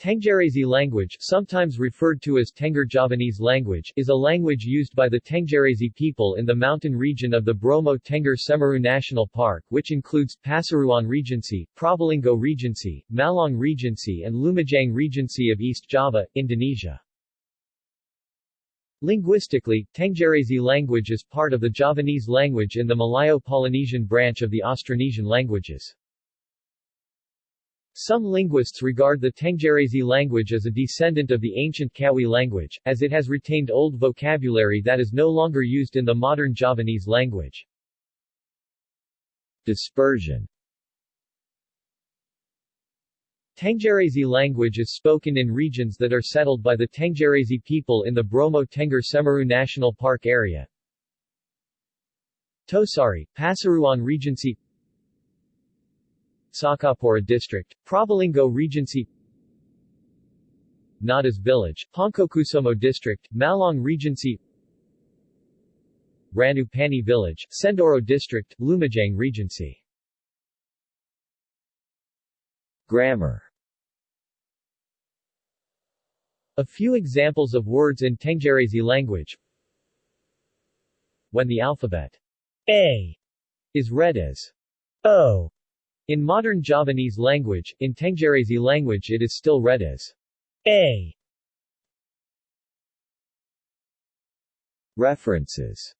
Tenggerese language, sometimes referred to as Tengger Javanese language, is a language used by the Tenggerese people in the mountain region of the Bromo Tengger Semeru National Park which includes Pasuruan Regency, Probolinggo Regency, Malang Regency and Lumajang Regency of East Java, Indonesia. Linguistically, Tenggerese language is part of the Javanese language in the Malayo-Polynesian branch of the Austronesian languages. Some linguists regard the Tenggerese language as a descendant of the ancient Kawi language, as it has retained old vocabulary that is no longer used in the modern Javanese language. Dispersion Tenggerese language is spoken in regions that are settled by the Tenggerese people in the Bromo Tengger Semeru National Park area. Tosari, Pasuruan Regency Sukapura District, Probolinggo Regency Ngadas Village, Poncokusumo District, Malang Regency Ranupani Village, Senduro District, Lumajang Regency. Grammar A few examples of words in Tenggerese language. When the alphabet A is read as O in modern Javanese language, in Tenggerese language it is still read as A. References